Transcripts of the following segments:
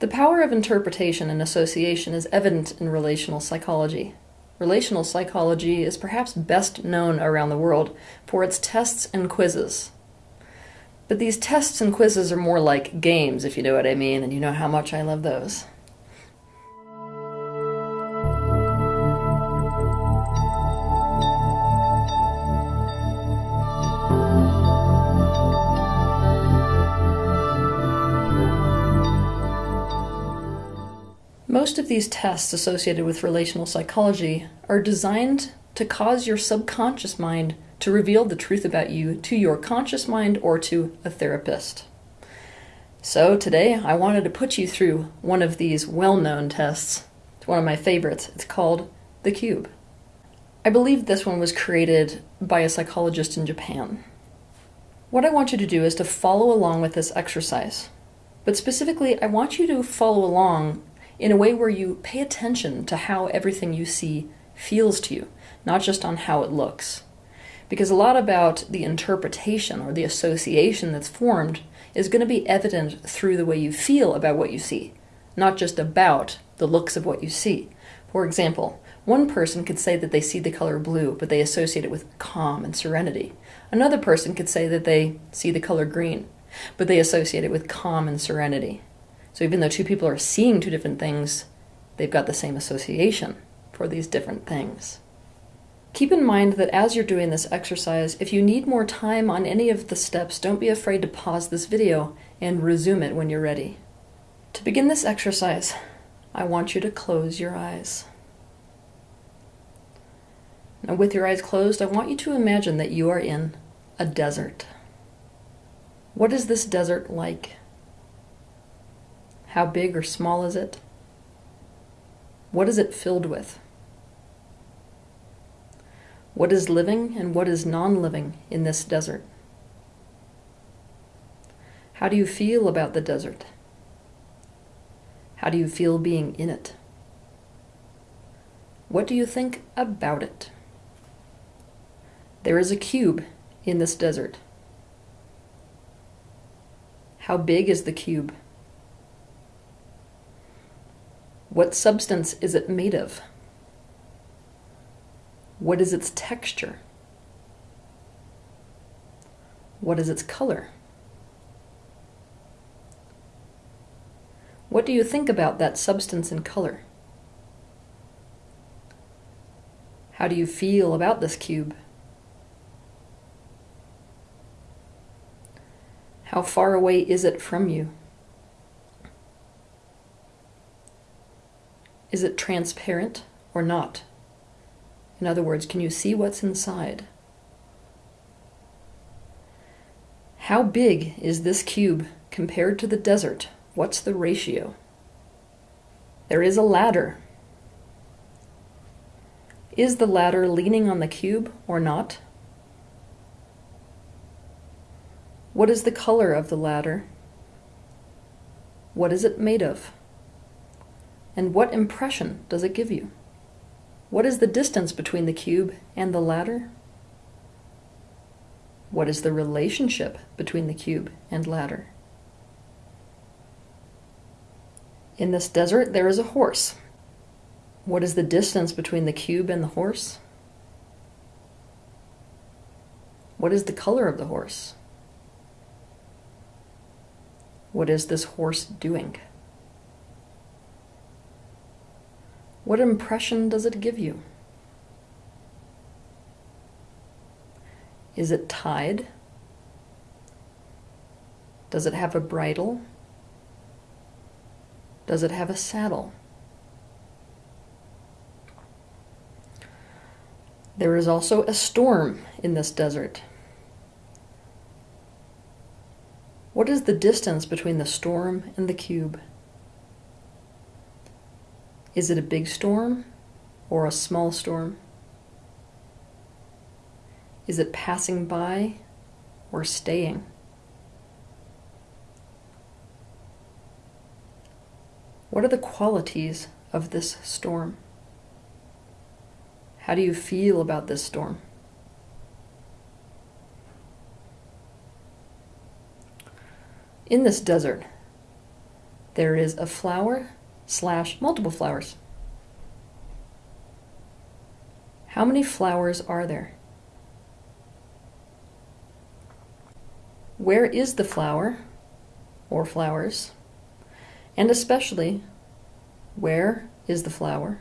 The power of interpretation and association is evident in relational psychology. Relational psychology is perhaps best known around the world for its tests and quizzes. But these tests and quizzes are more like games, if you know what I mean, and you know how much I love those. Most of these tests associated with relational psychology are designed to cause your subconscious mind to reveal the truth about you to your conscious mind or to a therapist. So today I wanted to put you through one of these well-known tests. It's one of my favorites. It's called the cube. I believe this one was created by a psychologist in Japan. What I want you to do is to follow along with this exercise. But specifically, I want you to follow along in a way where you pay attention to how everything you see feels to you, not just on how it looks. Because a lot about the interpretation or the association that's formed is going to be evident through the way you feel about what you see, not just about the looks of what you see. For example, one person could say that they see the color blue, but they associate it with calm and serenity. Another person could say that they see the color green, but they associate it with calm and serenity. So even though two people are seeing two different things, they've got the same association for these different things. Keep in mind that as you're doing this exercise, if you need more time on any of the steps, don't be afraid to pause this video and resume it when you're ready. To begin this exercise, I want you to close your eyes. Now with your eyes closed, I want you to imagine that you are in a desert. What is this desert like? How big or small is it? What is it filled with? What is living and what is non-living in this desert? How do you feel about the desert? How do you feel being in it? What do you think about it? There is a cube in this desert. How big is the cube? What substance is it made of? What is its texture? What is its color? What do you think about that substance and color? How do you feel about this cube? How far away is it from you? Is it transparent or not? In other words, can you see what's inside? How big is this cube compared to the desert? What's the ratio? There is a ladder. Is the ladder leaning on the cube or not? What is the color of the ladder? What is it made of? And what impression does it give you? What is the distance between the cube and the ladder? What is the relationship between the cube and ladder? In this desert, there is a horse. What is the distance between the cube and the horse? What is the color of the horse? What is this horse doing? What impression does it give you? Is it tied? Does it have a bridle? Does it have a saddle? There is also a storm in this desert. What is the distance between the storm and the cube? Is it a big storm or a small storm? Is it passing by or staying? What are the qualities of this storm? How do you feel about this storm? In this desert, there is a flower slash multiple flowers. How many flowers are there? Where is the flower or flowers? And especially, where is the flower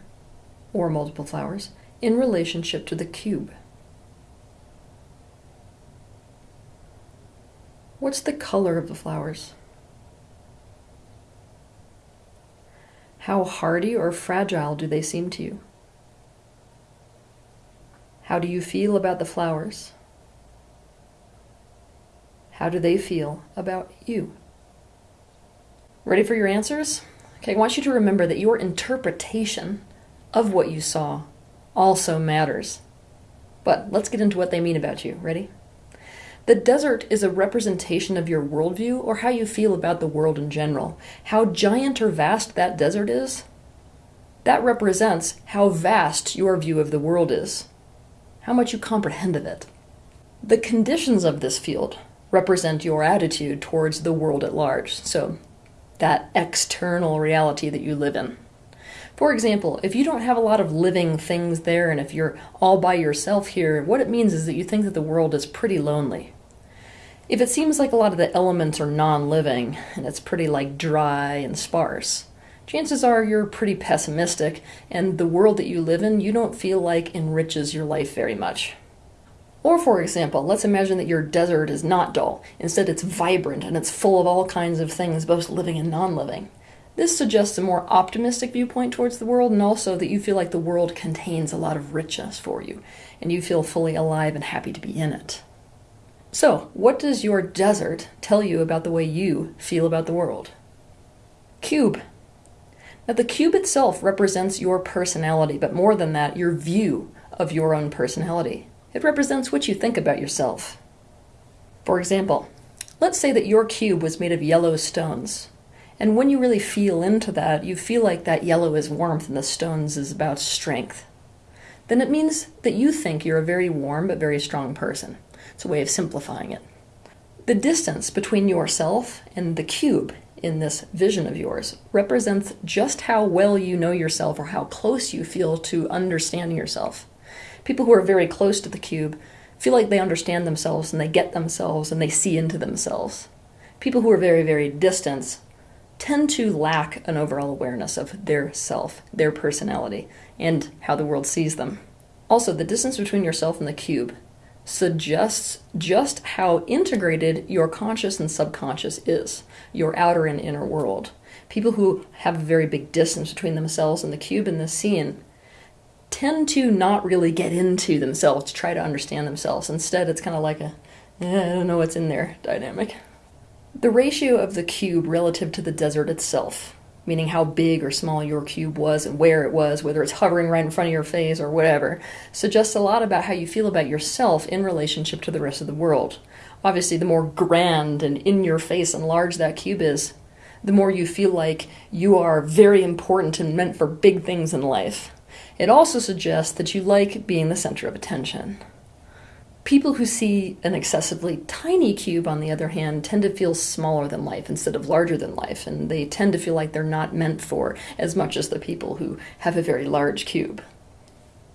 or multiple flowers in relationship to the cube? What's the color of the flowers? How hardy or fragile do they seem to you? How do you feel about the flowers? How do they feel about you? Ready for your answers? Okay, I want you to remember that your interpretation of what you saw also matters. But let's get into what they mean about you. Ready? The desert is a representation of your worldview or how you feel about the world in general. How giant or vast that desert is, that represents how vast your view of the world is, how much you comprehend of it. The conditions of this field represent your attitude towards the world at large, so that external reality that you live in. For example, if you don't have a lot of living things there and if you're all by yourself here, what it means is that you think that the world is pretty lonely. If it seems like a lot of the elements are non-living and it's pretty like dry and sparse, chances are you're pretty pessimistic and the world that you live in you don't feel like enriches your life very much. Or for example, let's imagine that your desert is not dull. Instead it's vibrant and it's full of all kinds of things, both living and non-living. This suggests a more optimistic viewpoint towards the world and also that you feel like the world contains a lot of richness for you and you feel fully alive and happy to be in it. So, what does your desert tell you about the way you feel about the world? Cube. Now, the cube itself represents your personality, but more than that, your view of your own personality. It represents what you think about yourself. For example, let's say that your cube was made of yellow stones. And when you really feel into that, you feel like that yellow is warmth and the stones is about strength. Then it means that you think you're a very warm but very strong person. It's a way of simplifying it. The distance between yourself and the cube in this vision of yours represents just how well you know yourself or how close you feel to understanding yourself. People who are very close to the cube feel like they understand themselves and they get themselves and they see into themselves. People who are very, very distant tend to lack an overall awareness of their self, their personality, and how the world sees them. Also, the distance between yourself and the cube suggests just how integrated your conscious and subconscious is, your outer and inner world. People who have a very big distance between themselves and the cube in the scene tend to not really get into themselves to try to understand themselves. Instead, it's kind of like a, eh, I don't know what's in there dynamic. The ratio of the cube relative to the desert itself meaning how big or small your cube was and where it was, whether it's hovering right in front of your face or whatever, suggests a lot about how you feel about yourself in relationship to the rest of the world. Obviously, the more grand and in your face and large that cube is, the more you feel like you are very important and meant for big things in life. It also suggests that you like being the center of attention. People who see an excessively tiny cube, on the other hand, tend to feel smaller than life instead of larger than life, and they tend to feel like they're not meant for as much as the people who have a very large cube.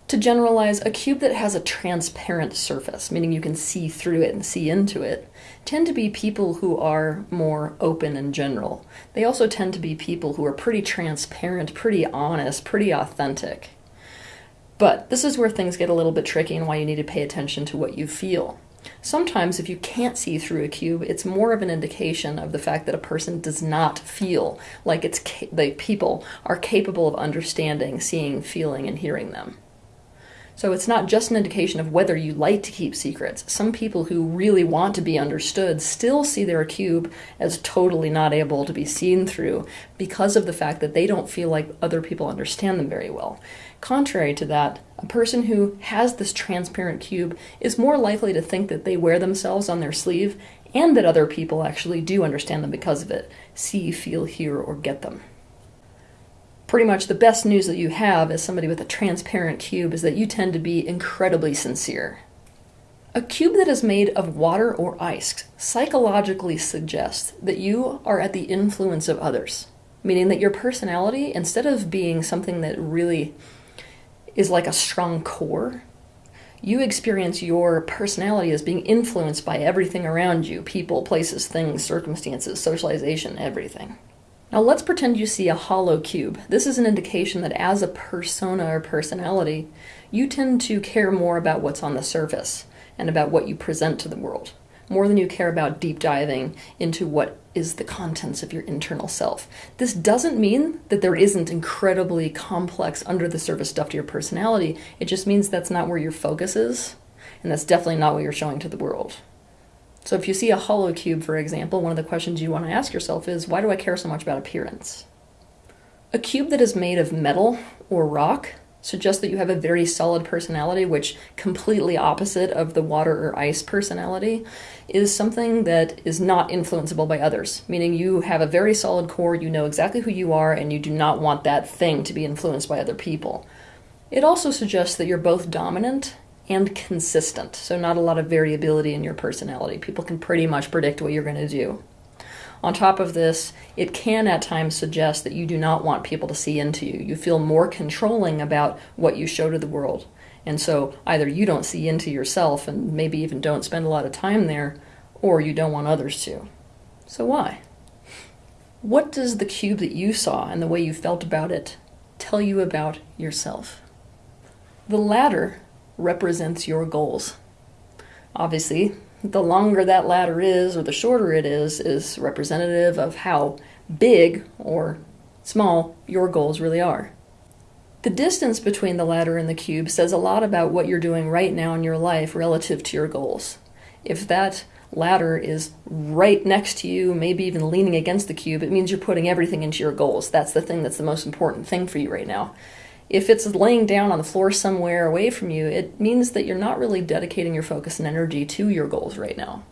To generalize, a cube that has a transparent surface, meaning you can see through it and see into it, tend to be people who are more open in general. They also tend to be people who are pretty transparent, pretty honest, pretty authentic. But this is where things get a little bit tricky and why you need to pay attention to what you feel. Sometimes if you can't see through a cube, it's more of an indication of the fact that a person does not feel like it's the people are capable of understanding, seeing, feeling, and hearing them. So it's not just an indication of whether you like to keep secrets. Some people who really want to be understood still see their cube as totally not able to be seen through because of the fact that they don't feel like other people understand them very well. Contrary to that, a person who has this transparent cube is more likely to think that they wear themselves on their sleeve and that other people actually do understand them because of it, see, feel, hear, or get them. Pretty much the best news that you have as somebody with a transparent cube is that you tend to be incredibly sincere. A cube that is made of water or ice psychologically suggests that you are at the influence of others. meaning that your personality, instead of being something that really is like a strong core, you experience your personality as being influenced by everything around you people, places, things, circumstances, socialization, everything. Now let's pretend you see a hollow cube. This is an indication that as a persona or personality, you tend to care more about what's on the surface and about what you present to the world, more than you care about deep diving into what is the contents of your internal self. This doesn't mean that there isn't incredibly complex under the surface stuff to your personality. It just means that's not where your focus is, and that's definitely not what you're showing to the world. So if you see a hollow cube, for example, one of the questions you want to ask yourself is, why do I care so much about appearance? A cube that is made of metal or rock suggests that you have a very solid personality, which completely opposite of the water or ice personality, is something that is not influenceable by others, meaning you have a very solid core, you know exactly who you are, and you do not want that thing to be influenced by other people. It also suggests that you're both dominant and consistent, so not a lot of variability in your personality. People can pretty much predict what you're going to do. On top of this, it can at times suggest that you do not want people to see into you. You feel more controlling about what you show to the world. And so either you don't see into yourself and maybe even don't spend a lot of time there, or you don't want others to. So why? What does the cube that you saw and the way you felt about it tell you about yourself? The ladder represents your goals. Obviously, the longer that ladder is or the shorter it is, is representative of how big or small your goals really are. The distance between the ladder and the cube says a lot about what you're doing right now in your life relative to your goals. If that ladder is right next to you, maybe even leaning against the cube, it means you're putting everything into your goals. That's the thing that's the most important thing for you right now. If it's laying down on the floor somewhere away from you, it means that you're not really dedicating your focus and energy to your goals right now.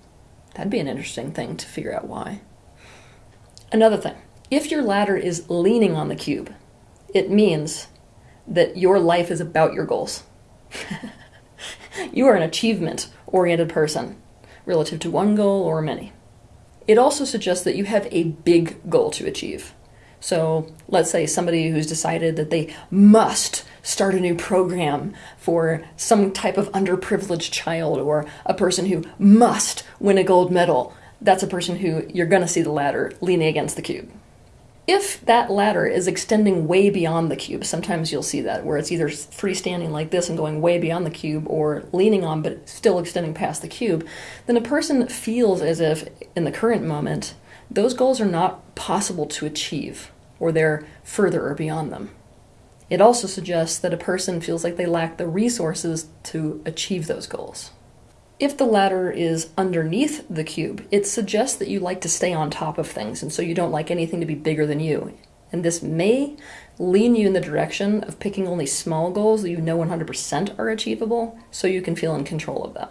That'd be an interesting thing to figure out why. Another thing, if your ladder is leaning on the cube, it means that your life is about your goals. you are an achievement oriented person relative to one goal or many. It also suggests that you have a big goal to achieve. So let's say somebody who's decided that they must start a new program for some type of underprivileged child or a person who must win a gold medal. That's a person who you're going to see the ladder leaning against the cube. If that ladder is extending way beyond the cube, sometimes you'll see that where it's either freestanding like this and going way beyond the cube or leaning on but still extending past the cube, then a person feels as if in the current moment those goals are not possible to achieve, or they're further or beyond them. It also suggests that a person feels like they lack the resources to achieve those goals. If the ladder is underneath the cube, it suggests that you like to stay on top of things, and so you don't like anything to be bigger than you. And this may lean you in the direction of picking only small goals that you know 100% are achievable, so you can feel in control of them.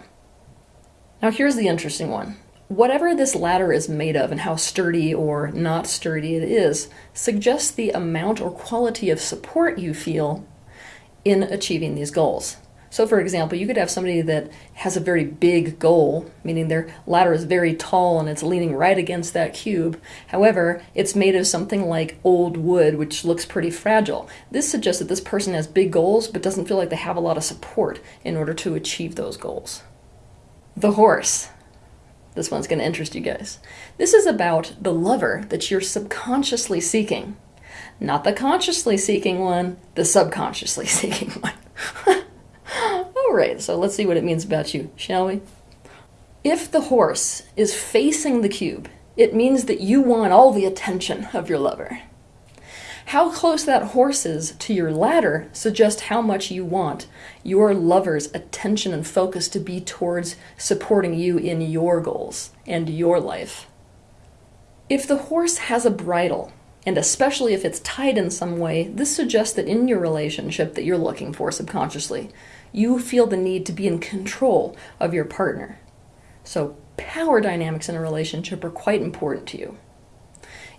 Now, here's the interesting one Whatever this ladder is made of and how sturdy or not sturdy it is suggests the amount or quality of support you feel in achieving these goals. So, for example, you could have somebody that has a very big goal, meaning their ladder is very tall and it's leaning right against that cube. However, it's made of something like old wood, which looks pretty fragile. This suggests that this person has big goals but doesn't feel like they have a lot of support in order to achieve those goals. The horse. This one's going to interest you guys. This is about the lover that you're subconsciously seeking. Not the consciously seeking one, the subconsciously seeking one. All right, so let's see what it means about you, shall we? If the horse is facing the cube, it means that you want all the attention of your lover. How close that horse is to your ladder suggests how much you want your lover's attention and focus to be towards supporting you in your goals and your life. If the horse has a bridle, and especially if it's tied in some way, this suggests that in your relationship that you're looking for subconsciously, you feel the need to be in control of your partner. So, power dynamics in a relationship are quite important to you.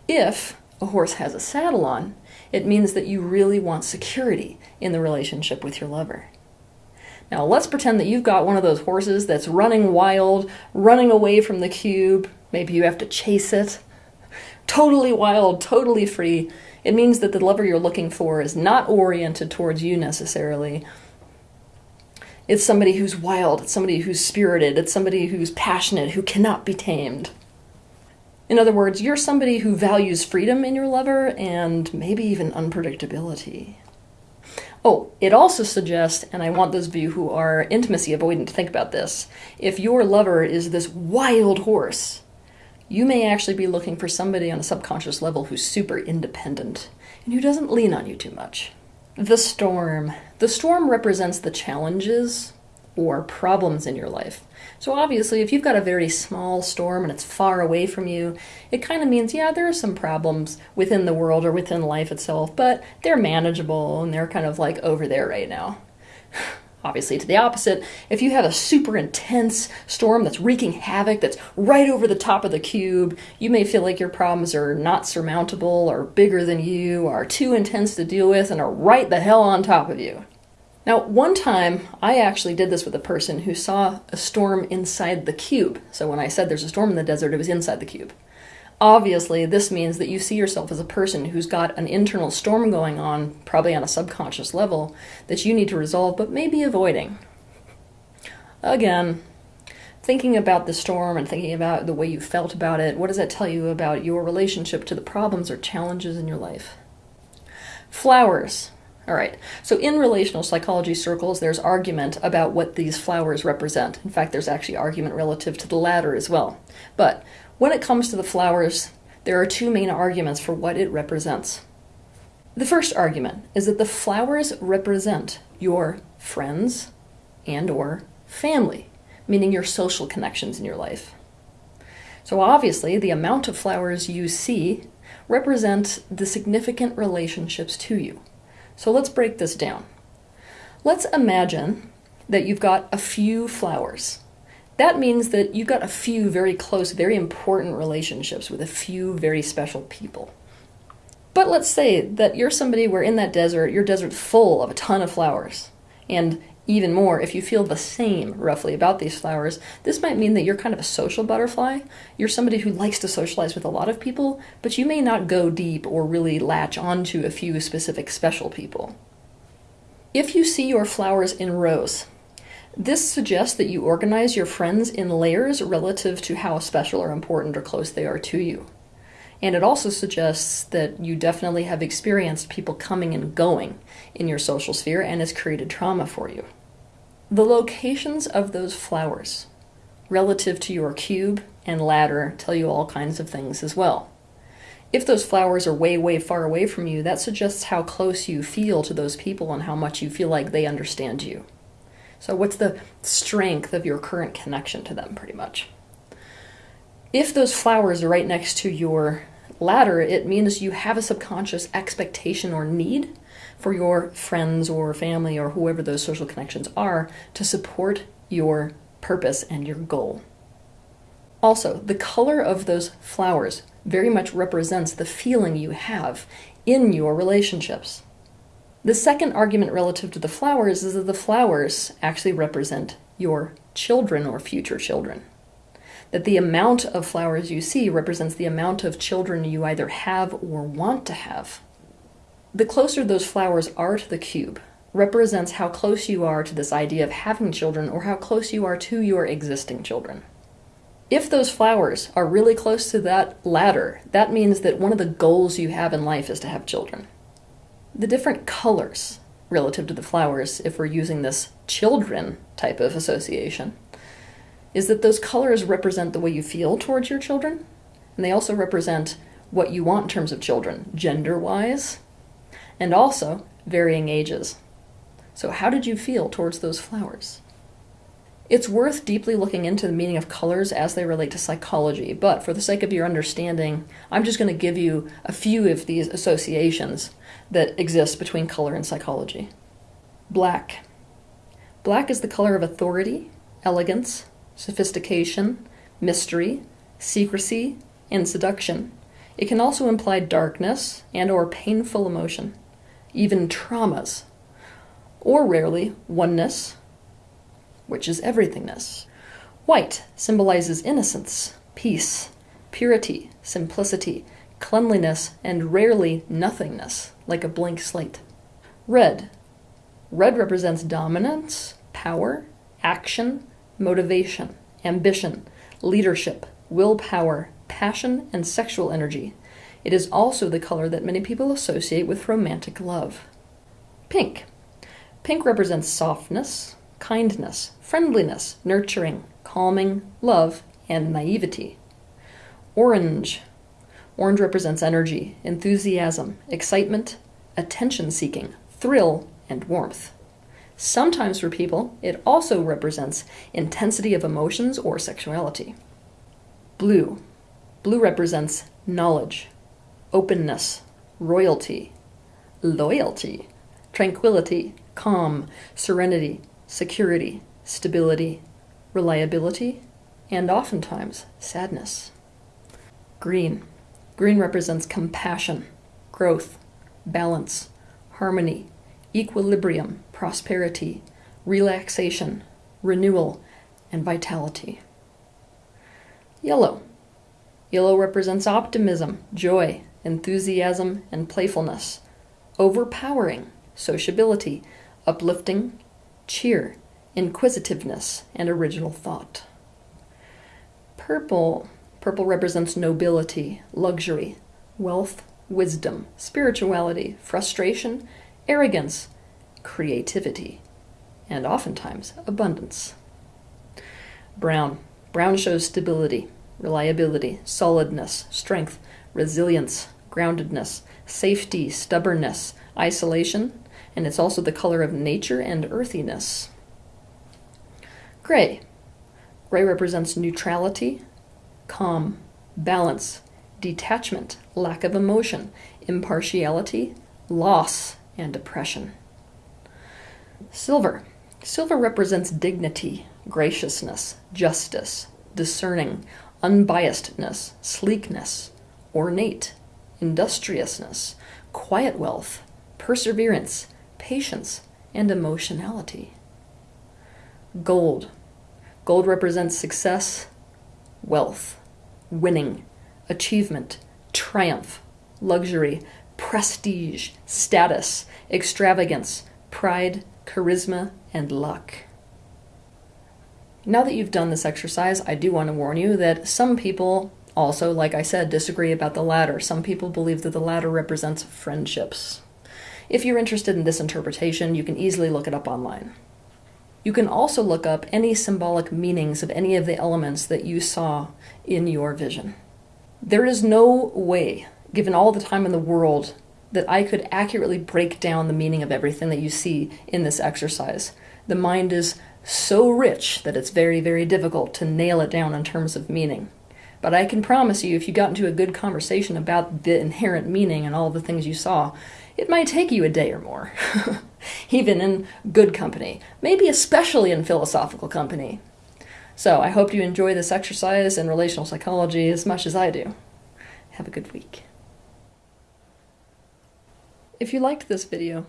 If a horse has a saddle on, it means that you really want security in the relationship with your lover. Now, let's pretend that you've got one of those horses that's running wild, running away from the cube. Maybe you have to chase it, totally wild, totally free. It means that the lover you're looking for is not oriented towards you necessarily. It's somebody who's wild, it's somebody who's spirited, it's somebody who's passionate, who cannot be tamed. In other words, you're somebody who values freedom in your lover and maybe even unpredictability. Oh, it also suggests, and I want those of you who are intimacy avoidant to think about this, if your lover is this wild horse, you may actually be looking for somebody on a subconscious level who's super independent and who doesn't lean on you too much. The storm. The storm represents the challenges or problems in your life. So obviously, if you've got a very small storm and it's far away from you, it kind of means, yeah, there are some problems within the world or within life itself, but they're manageable and they're kind of like over there right now. Obviously, to the opposite, if you have a super intense storm that's wreaking havoc, that's right over the top of the cube, you may feel like your problems are not surmountable or bigger than you, are too intense to deal with, and are right the hell on top of you. Now, one time I actually did this with a person who saw a storm inside the cube. So when I said there's a storm in the desert, it was inside the cube. Obviously, this means that you see yourself as a person who's got an internal storm going on, probably on a subconscious level, that you need to resolve but maybe avoiding. Again, thinking about the storm and thinking about the way you felt about it, what does that tell you about your relationship to the problems or challenges in your life? Flowers. All right, so in relational psychology circles, there's argument about what these flowers represent. In fact, there's actually argument relative to the ladder as well. But when it comes to the flowers, there are two main arguments for what it represents. The first argument is that the flowers represent your friends and or family, meaning your social connections in your life. So obviously, the amount of flowers you see represent the significant relationships to you. So let's break this down. Let's imagine that you've got a few flowers that means that you've got a few very close, very important relationships with a few very special people. But let's say that you're somebody where in that desert, your desert's full of a ton of flowers. And even more, if you feel the same roughly about these flowers, this might mean that you're kind of a social butterfly. You're somebody who likes to socialize with a lot of people, but you may not go deep or really latch onto a few specific special people. If you see your flowers in rows, this suggests that you organize your friends in layers relative to how special or important or close they are to you. And it also suggests that you definitely have experienced people coming and going in your social sphere and has created trauma for you. The locations of those flowers relative to your cube and ladder tell you all kinds of things as well. If those flowers are way, way far away from you, that suggests how close you feel to those people and how much you feel like they understand you. So, what's the strength of your current connection to them, pretty much? If those flowers are right next to your ladder, it means you have a subconscious expectation or need for your friends or family or whoever those social connections are to support your purpose and your goal. Also, the color of those flowers very much represents the feeling you have in your relationships. The second argument relative to the flowers is that the flowers actually represent your children or future children. That the amount of flowers you see represents the amount of children you either have or want to have. The closer those flowers are to the cube represents how close you are to this idea of having children or how close you are to your existing children. If those flowers are really close to that ladder, that means that one of the goals you have in life is to have children the different colors relative to the flowers, if we're using this children type of association, is that those colors represent the way you feel towards your children, and they also represent what you want in terms of children, gender wise, and also varying ages. So, how did you feel towards those flowers? It's worth deeply looking into the meaning of colors as they relate to psychology, but for the sake of your understanding, I'm just going to give you a few of these associations that exist between color and psychology. Black. Black is the color of authority, elegance, sophistication, mystery, secrecy, and seduction. It can also imply darkness and or painful emotion, even traumas, or rarely oneness, which is everythingness. White symbolizes innocence, peace, purity, simplicity, cleanliness, and rarely nothingness, like a blank slate. Red. Red represents dominance, power, action, motivation, ambition, leadership, willpower, passion, and sexual energy. It is also the color that many people associate with romantic love. Pink. Pink represents softness, kindness, friendliness, nurturing, calming, love, and naivety. Orange. Orange represents energy, enthusiasm, excitement, attention seeking, thrill, and warmth. Sometimes for people, it also represents intensity of emotions or sexuality. Blue. Blue represents knowledge, openness, royalty, loyalty, tranquility, calm, serenity, security, stability, reliability, and oftentimes sadness. Green. Green represents compassion, growth, balance, harmony, equilibrium, prosperity, relaxation, renewal, and vitality. Yellow. Yellow represents optimism, joy, enthusiasm, and playfulness, overpowering, sociability, uplifting, cheer, inquisitiveness, and original thought. Purple. Purple represents nobility, luxury, wealth, wisdom, spirituality, frustration, arrogance, creativity, and oftentimes abundance. Brown. Brown shows stability, reliability, solidness, strength, resilience, groundedness, safety, stubbornness, isolation, and it's also the color of nature and earthiness. Gray. Gray represents neutrality, calm, balance, detachment, lack of emotion, impartiality, loss, and depression. Silver. Silver represents dignity, graciousness, justice, discerning, unbiasedness, sleekness, ornate, industriousness, quiet wealth, perseverance, patience, and emotionality. Gold. Gold represents success, wealth, winning, achievement, triumph, luxury, prestige, status, extravagance, pride, charisma, and luck. Now that you've done this exercise, I do want to warn you that some people also, like I said, disagree about the ladder. Some people believe that the ladder represents friendships. If you're interested in this interpretation, you can easily look it up online. You can also look up any symbolic meanings of any of the elements that you saw in your vision. There is no way, given all the time in the world, that I could accurately break down the meaning of everything that you see in this exercise. The mind is so rich that it's very, very difficult to nail it down in terms of meaning. But I can promise you, if you got into a good conversation about the inherent meaning and all the things you saw, it might take you a day or more. Even in good company, maybe especially in philosophical company. So I hope you enjoy this exercise in relational psychology as much as I do. Have a good week. If you liked this video,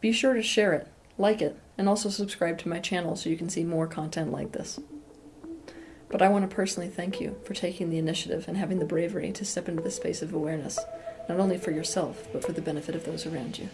be sure to share it, like it, and also subscribe to my channel so you can see more content like this. But I want to personally thank you for taking the initiative and having the bravery to step into the space of awareness, not only for yourself, but for the benefit of those around you.